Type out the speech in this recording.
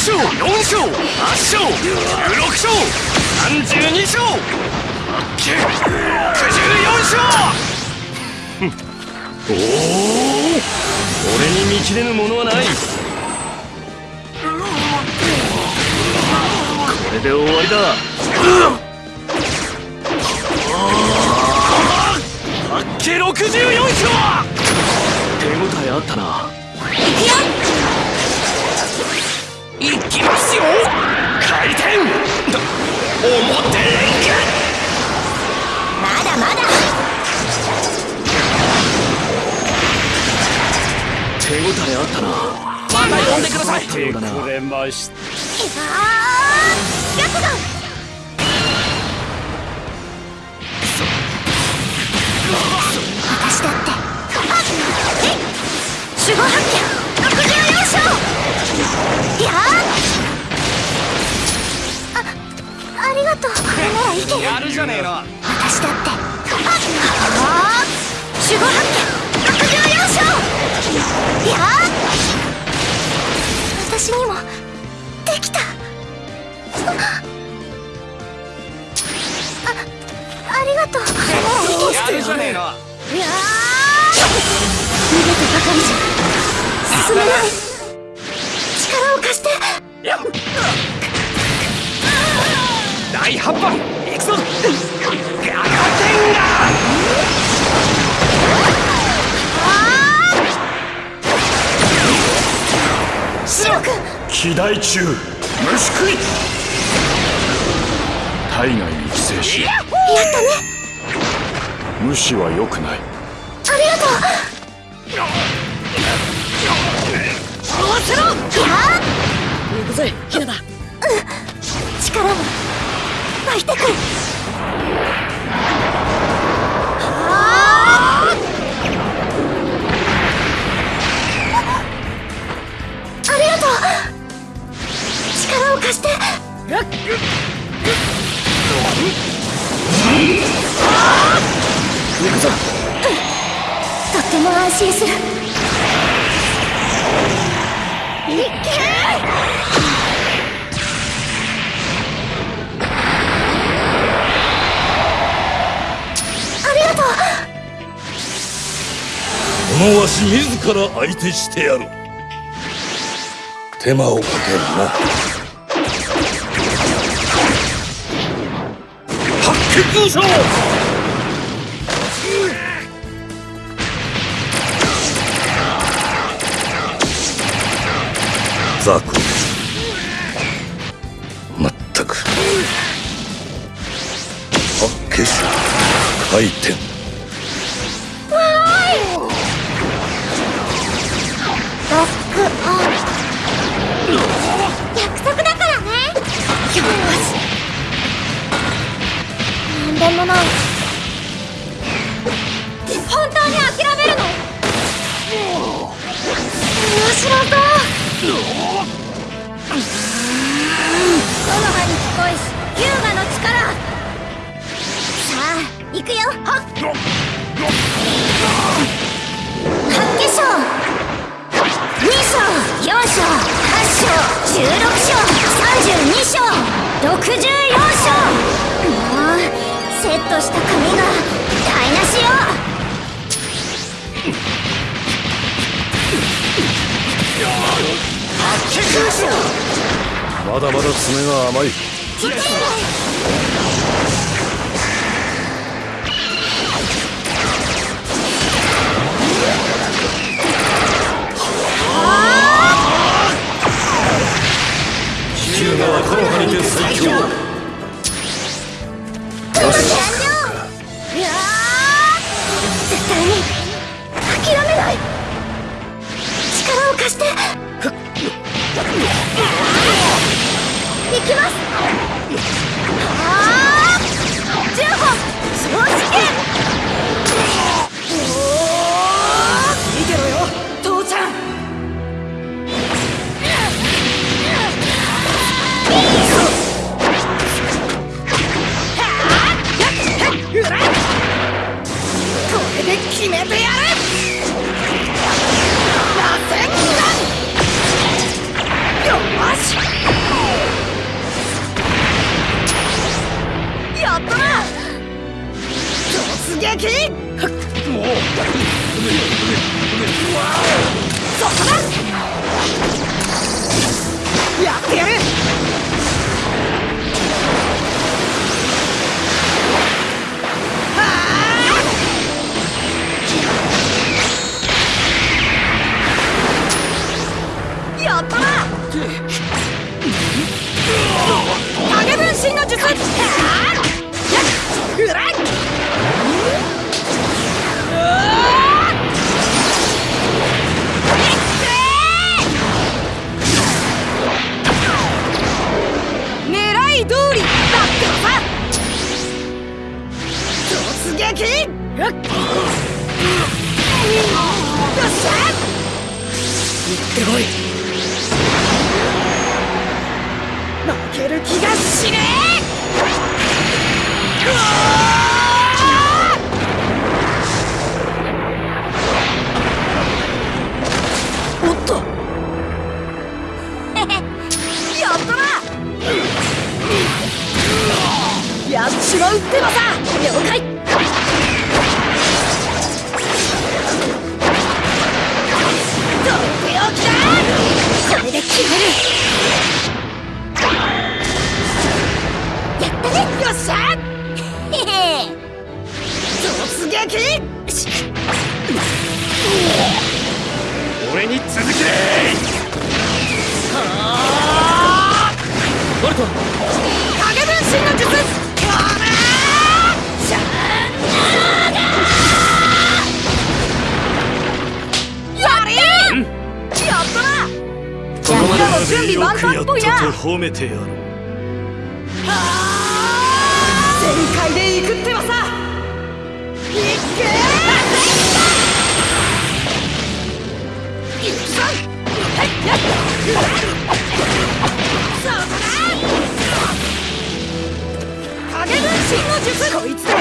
勝4勝8勝16勝32勝94勝おお俺に見切れぬものはない。これで終わりだ。八景64勝手応えあったな。いきますよ。回転。表連まだまだ。手応えあったな。また呼んでください。手くれましあー白虎いけるやるじゃねえの。私だって。ああ守護発見64勝や私にもできた。あありがとう。やるじゃねえの。いや逃げてばかりじゃ進めない。力を貸して。大八番君機大中虫食い。体外に寄生し。やったね。無視は良くない。ありがとう。合わせろ行くぜヒナだ。力も湧いてくる行くぞ。とっても安心する。いけ！ありがとう。このわし自ら相手してやる。手間をかけるな。八景優勝八景種回転ロックオン約束だからね。よしなんでもない本当に諦めるの？面白そう。セットした髪が台無しよまだまだ爪が甘い。ヒューガはこの葉にて最強完了撃もうそこだやってやるやったな影分身の術やっうらい撃よっしゃ。行ってこい。負ける気がしねえ。やっちまうってばさ。了解。撃！俺に続け！ボルト。影分身の術準備万端っぽいな褒めてやる。全開影分身こいつだ